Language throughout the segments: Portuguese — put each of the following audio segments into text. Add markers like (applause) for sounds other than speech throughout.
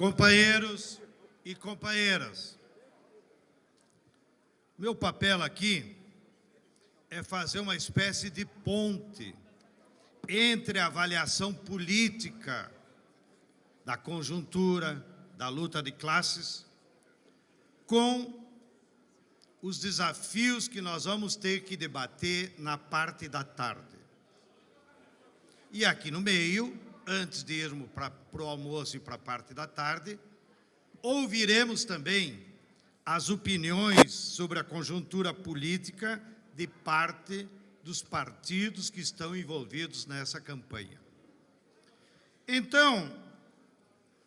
companheiros e companheiras. Meu papel aqui é fazer uma espécie de ponte entre a avaliação política da conjuntura, da luta de classes, com os desafios que nós vamos ter que debater na parte da tarde. E aqui no meio, antes de irmos para o almoço e para a parte da tarde, ouviremos também as opiniões sobre a conjuntura política de parte dos partidos que estão envolvidos nessa campanha. Então,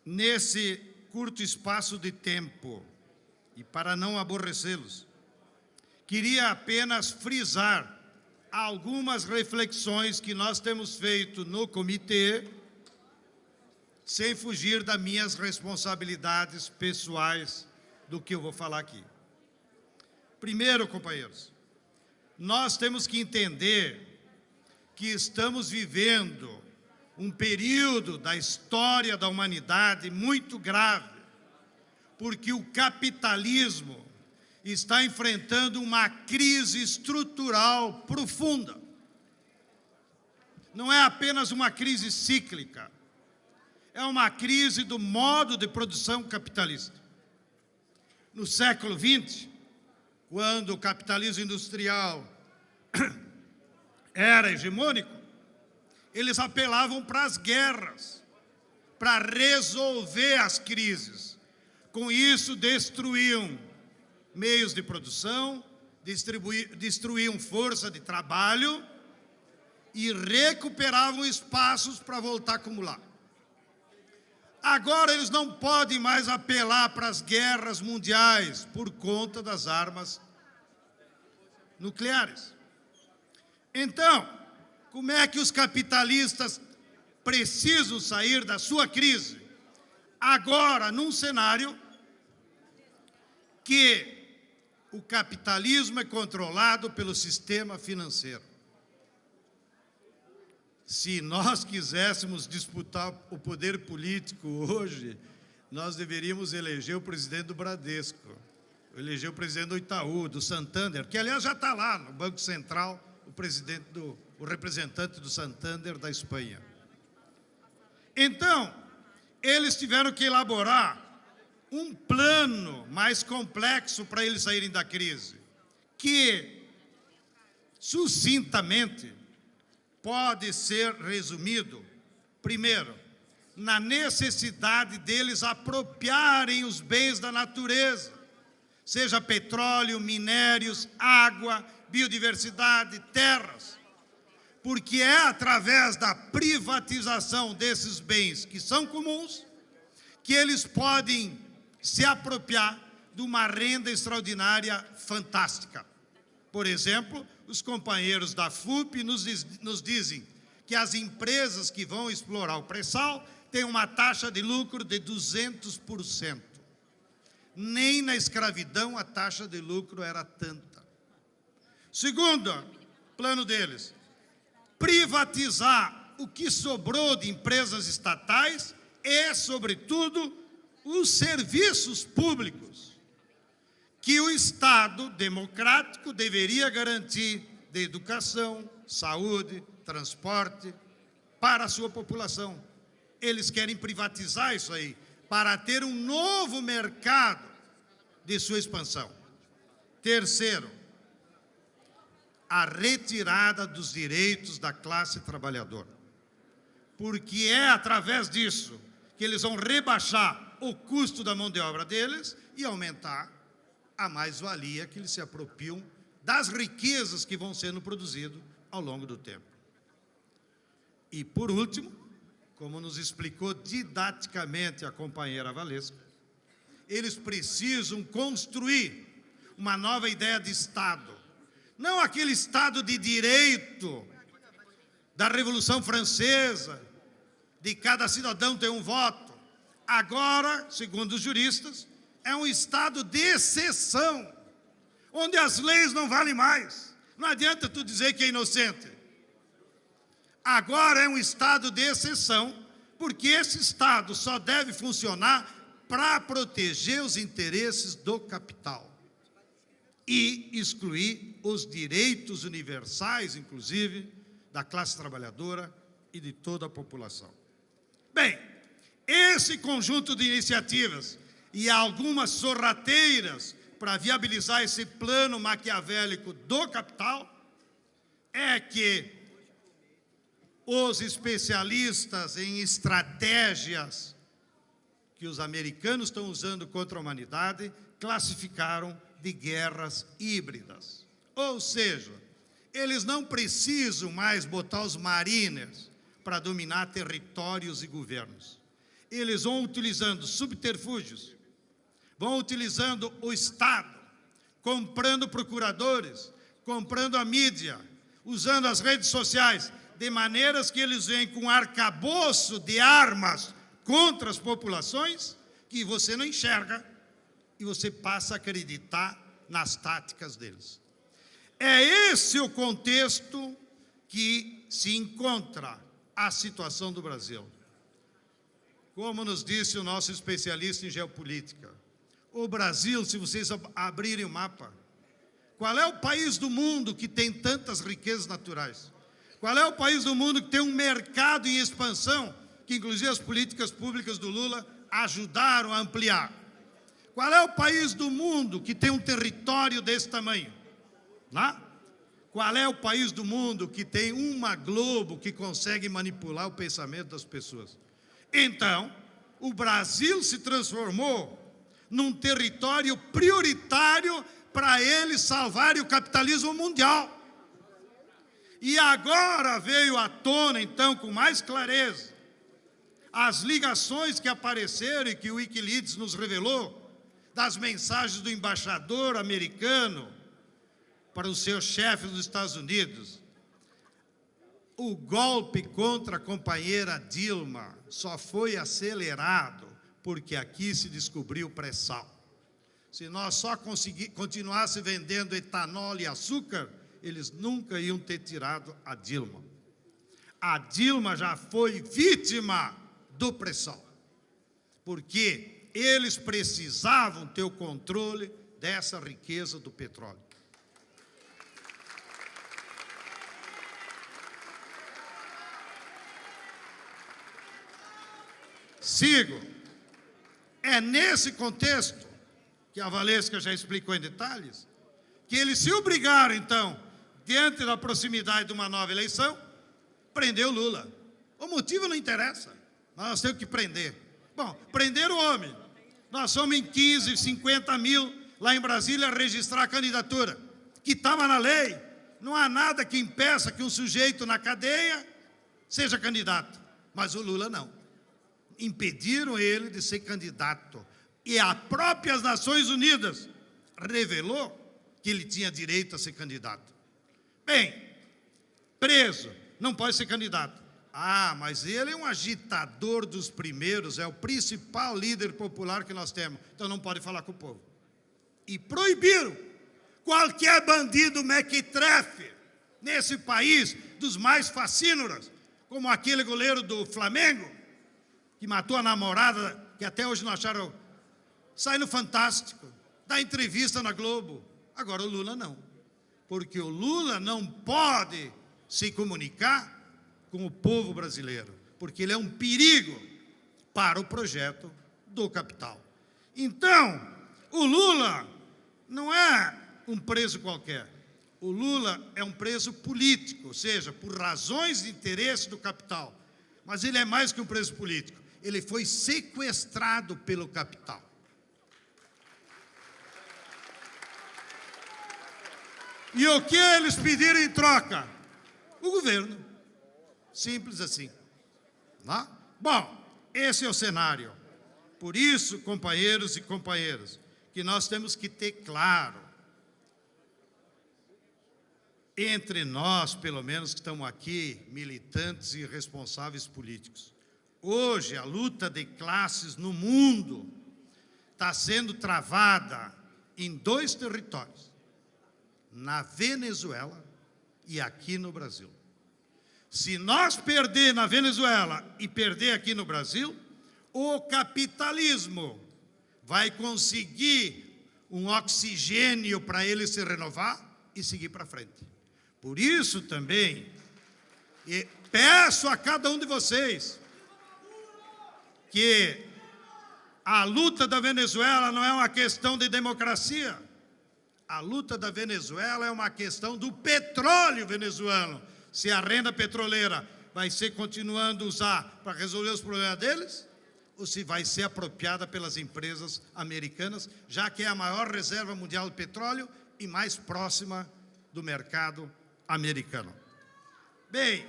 nesse curto espaço de tempo, e para não aborrecê-los, Queria apenas frisar algumas reflexões que nós temos feito no comitê, sem fugir das minhas responsabilidades pessoais do que eu vou falar aqui. Primeiro, companheiros, nós temos que entender que estamos vivendo um período da história da humanidade muito grave, porque o capitalismo está enfrentando uma crise estrutural profunda. Não é apenas uma crise cíclica, é uma crise do modo de produção capitalista. No século XX, quando o capitalismo industrial (coughs) era hegemônico, eles apelavam para as guerras, para resolver as crises. Com isso, destruíam meios de produção, destruíam força de trabalho e recuperavam espaços para voltar a acumular. Agora eles não podem mais apelar para as guerras mundiais por conta das armas nucleares. Então, como é que os capitalistas precisam sair da sua crise? Agora, num cenário que o capitalismo é controlado pelo sistema financeiro. Se nós quiséssemos disputar o poder político hoje, nós deveríamos eleger o presidente do Bradesco, eleger o presidente do Itaú, do Santander, que aliás já está lá no Banco Central, o presidente do, o representante do Santander da Espanha. Então, eles tiveram que elaborar um plano mais complexo para eles saírem da crise, que, sucintamente, pode ser resumido, primeiro, na necessidade deles apropriarem os bens da natureza, seja petróleo, minérios, água, biodiversidade, terras, porque é através da privatização desses bens que são comuns que eles podem se apropriar de uma renda extraordinária fantástica. Por exemplo, os companheiros da FUP nos, diz, nos dizem que as empresas que vão explorar o pré-sal têm uma taxa de lucro de 200%. Nem na escravidão a taxa de lucro era tanta. Segundo plano deles, privatizar o que sobrou de empresas estatais e, sobretudo, os serviços públicos que o Estado democrático deveria garantir de educação, saúde, transporte para a sua população. Eles querem privatizar isso aí para ter um novo mercado de sua expansão. Terceiro, a retirada dos direitos da classe trabalhadora. Porque é através disso que eles vão rebaixar o custo da mão de obra deles e aumentar a mais-valia que eles se apropriam das riquezas que vão sendo produzidas ao longo do tempo. E, por último, como nos explicou didaticamente a companheira Valesca, eles precisam construir uma nova ideia de Estado. Não aquele Estado de direito da Revolução Francesa, de cada cidadão ter um voto, Agora, segundo os juristas, é um estado de exceção, onde as leis não valem mais. Não adianta tu dizer que é inocente. Agora é um estado de exceção, porque esse estado só deve funcionar para proteger os interesses do capital e excluir os direitos universais, inclusive, da classe trabalhadora e de toda a população. Bem, esse conjunto de iniciativas e algumas sorrateiras para viabilizar esse plano maquiavélico do capital é que os especialistas em estratégias que os americanos estão usando contra a humanidade classificaram de guerras híbridas. Ou seja, eles não precisam mais botar os mariners para dominar territórios e governos. Eles vão utilizando subterfúgios, vão utilizando o Estado, comprando procuradores, comprando a mídia, usando as redes sociais, de maneiras que eles vêm com arcabouço de armas contra as populações que você não enxerga e você passa a acreditar nas táticas deles. É esse o contexto que se encontra a situação do Brasil. Como nos disse o nosso especialista em geopolítica, o Brasil, se vocês abrirem o mapa, qual é o país do mundo que tem tantas riquezas naturais? Qual é o país do mundo que tem um mercado em expansão, que inclusive as políticas públicas do Lula ajudaram a ampliar? Qual é o país do mundo que tem um território desse tamanho? Lá? Qual é o país do mundo que tem uma Globo que consegue manipular o pensamento das pessoas? Então, o Brasil se transformou num território prioritário para eles salvarem o capitalismo mundial. E agora veio à tona, então, com mais clareza, as ligações que apareceram e que o Wikileaks nos revelou, das mensagens do embaixador americano para o seu chefe dos Estados Unidos. O golpe contra a companheira Dilma só foi acelerado porque aqui se descobriu pré-sal. Se nós só continuasse vendendo etanol e açúcar, eles nunca iam ter tirado a Dilma. A Dilma já foi vítima do pré-sal. Porque eles precisavam ter o controle dessa riqueza do petróleo. Sigo. É nesse contexto, que a Valesca já explicou em detalhes, que eles se obrigaram, então, diante da proximidade de uma nova eleição, prender o Lula. O motivo não interessa, nós temos que prender. Bom, prender o homem, nós somos em 15, 50 mil lá em Brasília registrar a candidatura, que estava na lei. Não há nada que impeça que um sujeito na cadeia seja candidato. Mas o Lula não. Impediram ele de ser candidato. E as próprias Nações Unidas revelou que ele tinha direito a ser candidato. Bem, preso, não pode ser candidato. Ah, mas ele é um agitador dos primeiros, é o principal líder popular que nós temos. Então não pode falar com o povo. E proibiram qualquer bandido mequetrefe nesse país, dos mais fascínoras, como aquele goleiro do Flamengo, que matou a namorada, que até hoje não acharam, sai no Fantástico, dá entrevista na Globo. Agora o Lula não, porque o Lula não pode se comunicar com o povo brasileiro, porque ele é um perigo para o projeto do capital. Então, o Lula não é um preso qualquer. O Lula é um preso político, ou seja, por razões de interesse do capital. Mas ele é mais que um preso político. Ele foi sequestrado pelo capital. E o que eles pediram em troca? O governo. Simples assim. Tá? Bom, esse é o cenário. Por isso, companheiros e companheiras, que nós temos que ter claro, entre nós, pelo menos que estamos aqui, militantes e responsáveis políticos, hoje a luta de classes no mundo está sendo travada em dois territórios, na Venezuela e aqui no Brasil. Se nós perder na Venezuela e perder aqui no Brasil, o capitalismo vai conseguir um oxigênio para ele se renovar e seguir para frente. Por isso também, peço a cada um de vocês que a luta da Venezuela não é uma questão de democracia. A luta da Venezuela é uma questão do petróleo venezuelano. Se a renda petroleira vai ser continuando usar para resolver os problemas deles, ou se vai ser apropriada pelas empresas americanas, já que é a maior reserva mundial de petróleo e mais próxima do mercado americano. Bem,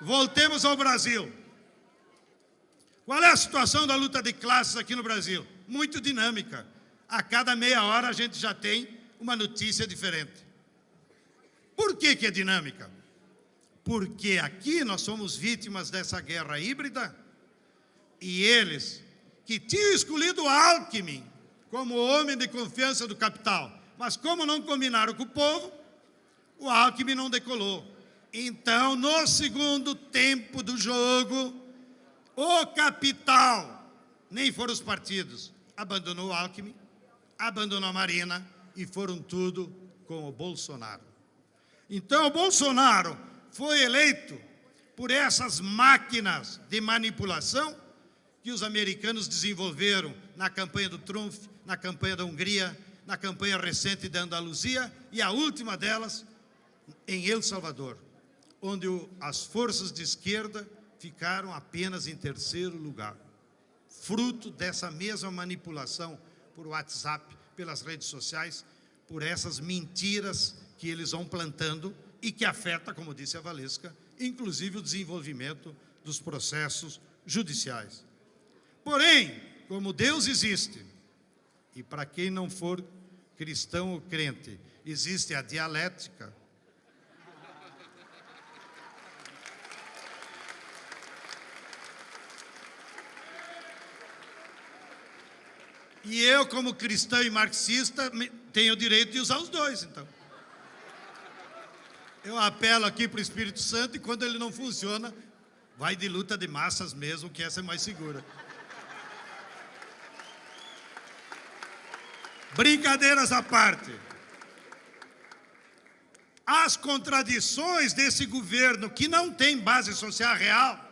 voltemos ao Brasil. Qual é a situação da luta de classes aqui no Brasil? Muito dinâmica. A cada meia hora a gente já tem uma notícia diferente. Por que, que é dinâmica? Porque aqui nós somos vítimas dessa guerra híbrida e eles, que tinham escolhido Alckmin como homem de confiança do capital, mas como não combinaram com o povo, o Alckmin não decolou. Então, no segundo tempo do jogo, o capital, nem foram os partidos, abandonou o Alckmin, abandonou a Marina e foram tudo com o Bolsonaro. Então, o Bolsonaro foi eleito por essas máquinas de manipulação que os americanos desenvolveram na campanha do Trump, na campanha da Hungria, na campanha recente da Andaluzia e a última delas em El Salvador, onde as forças de esquerda ficaram apenas em terceiro lugar, fruto dessa mesma manipulação por WhatsApp, pelas redes sociais, por essas mentiras que eles vão plantando e que afeta, como disse a Valesca, inclusive o desenvolvimento dos processos judiciais. Porém, como Deus existe, e para quem não for cristão ou crente, existe a dialética, E eu, como cristão e marxista, tenho o direito de usar os dois, então. Eu apelo aqui para o Espírito Santo e quando ele não funciona, vai de luta de massas mesmo, que essa é mais segura. Brincadeiras à parte. As contradições desse governo que não tem base social real,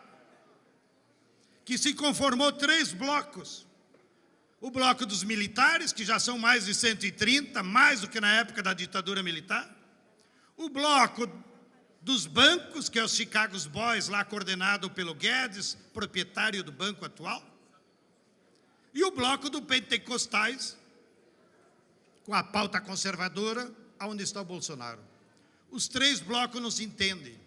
que se conformou três blocos, o bloco dos militares, que já são mais de 130, mais do que na época da ditadura militar. O bloco dos bancos, que é os Chicago Boys, lá coordenado pelo Guedes, proprietário do banco atual. E o bloco do Pentecostais, com a pauta conservadora, onde está o Bolsonaro. Os três blocos não se entendem.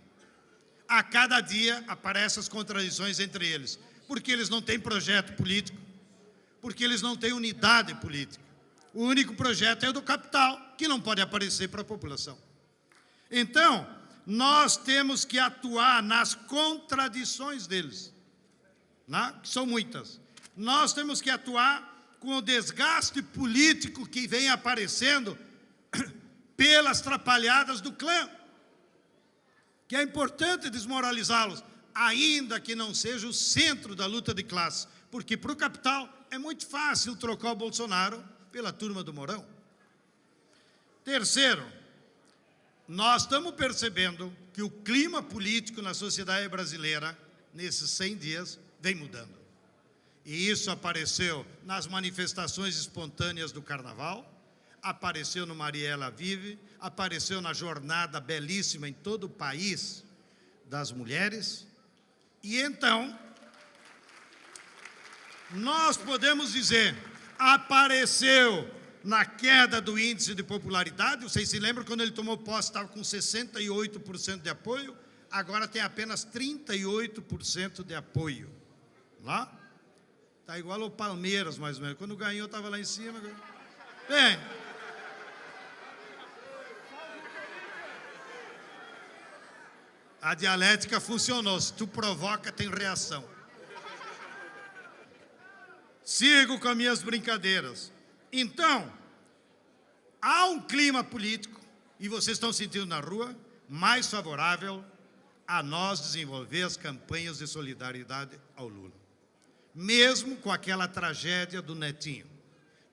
A cada dia aparecem as contradições entre eles, porque eles não têm projeto político, porque eles não têm unidade política. O único projeto é o do capital, que não pode aparecer para a população. Então, nós temos que atuar nas contradições deles, né? que são muitas. Nós temos que atuar com o desgaste político que vem aparecendo (coughs) pelas trapalhadas do clã, que é importante desmoralizá-los, ainda que não seja o centro da luta de classe, porque para o capital é muito fácil trocar o Bolsonaro pela turma do Mourão. Terceiro, nós estamos percebendo que o clima político na sociedade brasileira, nesses 100 dias, vem mudando. E isso apareceu nas manifestações espontâneas do Carnaval, apareceu no Mariela Vive, apareceu na jornada belíssima em todo o país das mulheres. E então, nós podemos dizer, apareceu na queda do índice de popularidade, vocês se lembram quando ele tomou posse, estava com 68% de apoio, agora tem apenas 38% de apoio. Lá? Está igual ao Palmeiras, mais ou menos. Quando ganhou, estava lá em cima. Bem, a dialética funcionou. Se tu provoca, tem reação. Sigo com as minhas brincadeiras. Então, há um clima político, e vocês estão sentindo na rua, mais favorável a nós desenvolver as campanhas de solidariedade ao Lula. mesmo com aquela tragédia do Netinho.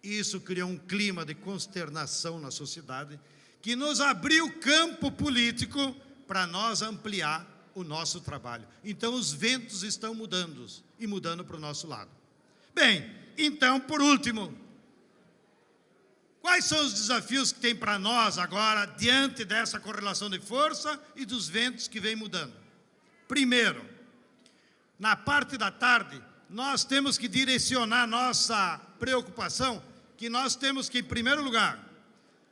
Isso criou um clima de consternação na sociedade que nos abriu campo político para nós ampliar o nosso trabalho. Então, os ventos estão mudando e mudando para o nosso lado. Bem, então, por último, quais são os desafios que tem para nós agora, diante dessa correlação de força e dos ventos que vem mudando? Primeiro, na parte da tarde, nós temos que direcionar nossa preocupação, que nós temos que, em primeiro lugar,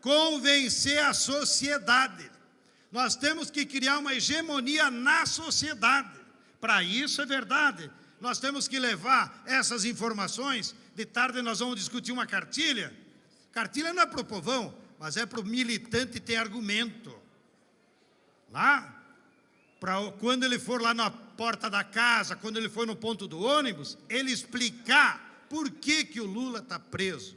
convencer a sociedade nós temos que criar uma hegemonia na sociedade. Para isso é verdade. Nós temos que levar essas informações. De tarde nós vamos discutir uma cartilha. Cartilha não é para o povão, mas é para o militante ter argumento. Lá, para quando ele for lá na porta da casa, quando ele for no ponto do ônibus, ele explicar por que, que o Lula está preso.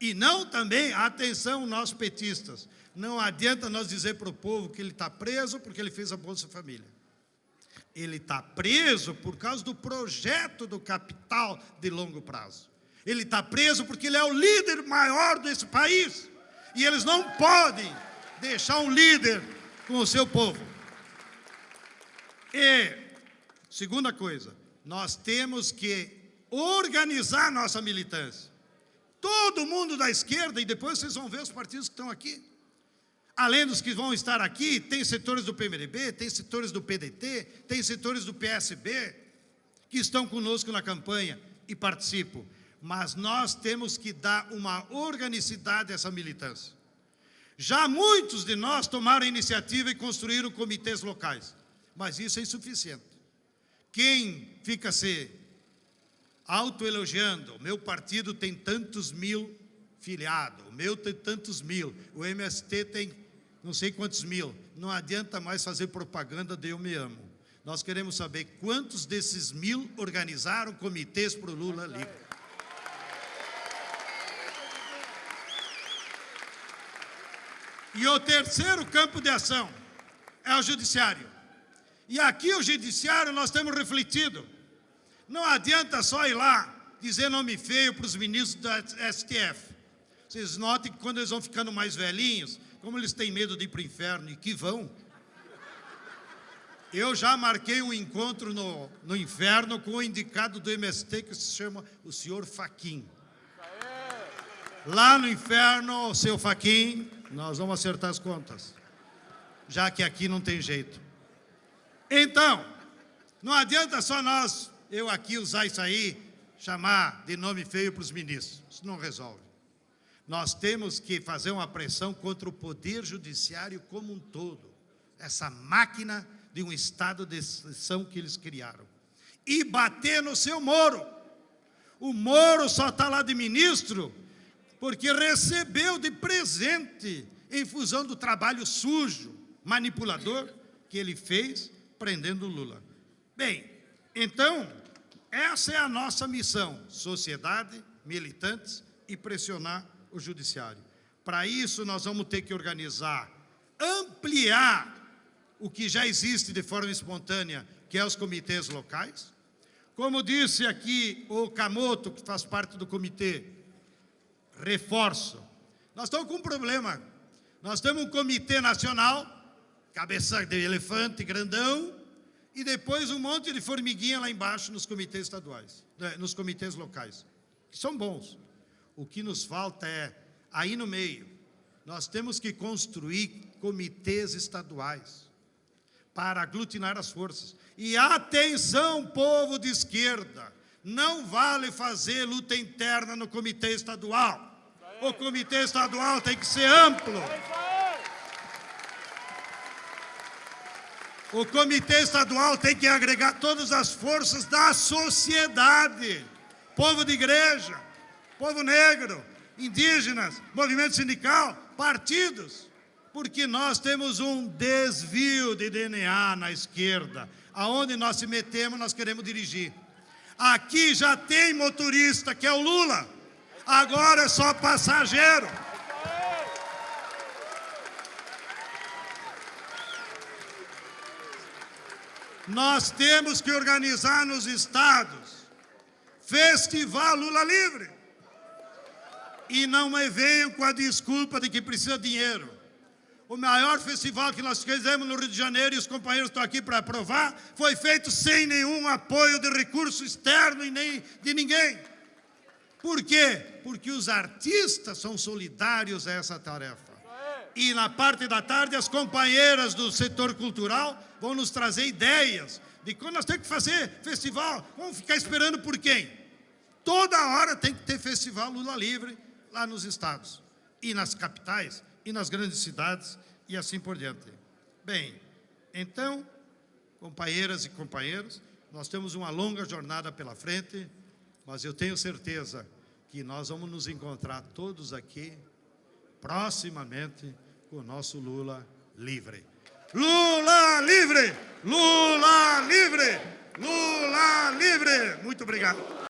E não também, atenção, nós petistas, não adianta nós dizer para o povo que ele está preso porque ele fez a Bolsa Família. Ele está preso por causa do projeto do capital de longo prazo. Ele está preso porque ele é o líder maior desse país. E eles não podem deixar um líder com o seu povo. E, segunda coisa, nós temos que organizar nossa militância. Todo mundo da esquerda, e depois vocês vão ver os partidos que estão aqui, Além dos que vão estar aqui, tem setores do PMDB, tem setores do PDT, tem setores do PSB que estão conosco na campanha e participam. Mas nós temos que dar uma organicidade a essa militância. Já muitos de nós tomaram iniciativa e construíram comitês locais, mas isso é insuficiente. Quem fica se autoelogiando, meu partido tem tantos mil filiados, o meu tem tantos mil, o MST tem não sei quantos mil. Não adianta mais fazer propaganda de eu me amo. Nós queremos saber quantos desses mil organizaram comitês para o Lula livre. E o terceiro campo de ação é o judiciário. E aqui o judiciário nós temos refletido. Não adianta só ir lá dizer nome feio para os ministros da STF. Vocês notem que quando eles vão ficando mais velhinhos, como eles têm medo de ir para o inferno e que vão. Eu já marquei um encontro no, no inferno com o indicado do MST que se chama o senhor Faquim. Lá no inferno, seu Faquim, nós vamos acertar as contas. Já que aqui não tem jeito. Então, não adianta só nós, eu aqui usar isso aí, chamar de nome feio para os ministros. Isso não resolve. Nós temos que fazer uma pressão contra o poder judiciário como um todo, essa máquina de um estado de exceção que eles criaram. E bater no seu Moro. O Moro só está lá de ministro porque recebeu de presente em função do trabalho sujo, manipulador, que ele fez prendendo Lula. Bem, então, essa é a nossa missão, sociedade, militantes e pressionar o judiciário. Para isso, nós vamos ter que organizar, ampliar o que já existe de forma espontânea, que é os comitês locais. Como disse aqui o Camoto, que faz parte do comitê, reforço. Nós estamos com um problema. Nós temos um comitê nacional, cabeça de elefante grandão, e depois um monte de formiguinha lá embaixo nos comitês estaduais, né, nos comitês locais, que são bons. O que nos falta é, aí no meio, nós temos que construir comitês estaduais para aglutinar as forças. E atenção, povo de esquerda, não vale fazer luta interna no comitê estadual. O comitê estadual tem que ser amplo. O comitê estadual tem que agregar todas as forças da sociedade, povo de igreja, povo negro, indígenas, movimento sindical, partidos, porque nós temos um desvio de DNA na esquerda. Aonde nós se metemos, nós queremos dirigir. Aqui já tem motorista, que é o Lula. Agora é só passageiro. Nós temos que organizar nos estados Festival Lula Livre. E não me venham com a desculpa de que precisa de dinheiro. O maior festival que nós fizemos no Rio de Janeiro, e os companheiros estão aqui para aprovar, foi feito sem nenhum apoio de recurso externo e nem de ninguém. Por quê? Porque os artistas são solidários a essa tarefa. E na parte da tarde, as companheiras do setor cultural vão nos trazer ideias de quando nós temos que fazer festival. Vamos ficar esperando por quem? Toda hora tem que ter festival Lula Livre lá nos estados, e nas capitais, e nas grandes cidades, e assim por diante. Bem, então, companheiras e companheiros, nós temos uma longa jornada pela frente, mas eu tenho certeza que nós vamos nos encontrar todos aqui, proximamente, com o nosso Lula livre. Lula livre! Lula livre! Lula livre! Muito obrigado.